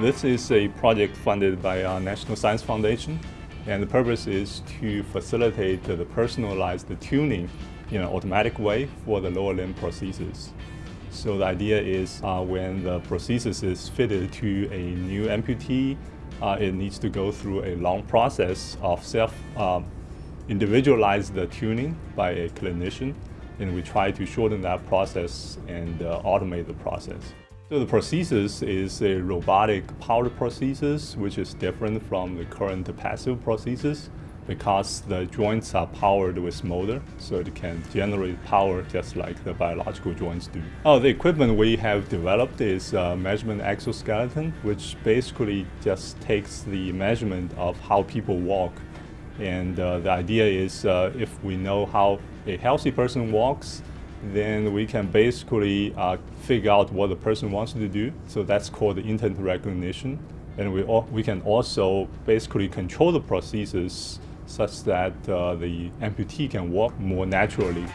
This is a project funded by our National Science Foundation and the purpose is to facilitate the personalized tuning in an automatic way for the lower limb prosthesis. So the idea is uh, when the prosthesis is fitted to a new amputee, uh, it needs to go through a long process of self um, individualized tuning by a clinician and we try to shorten that process and uh, automate the process. So the prosthesis is a robotic powered prosthesis, which is different from the current passive prosthesis because the joints are powered with motor, so it can generate power just like the biological joints do. Oh, the equipment we have developed is a measurement exoskeleton, which basically just takes the measurement of how people walk. And uh, the idea is uh, if we know how a healthy person walks, then we can basically uh, figure out what the person wants to do. So that's called the intent recognition. And we, we can also basically control the prosthesis such that uh, the amputee can walk more naturally.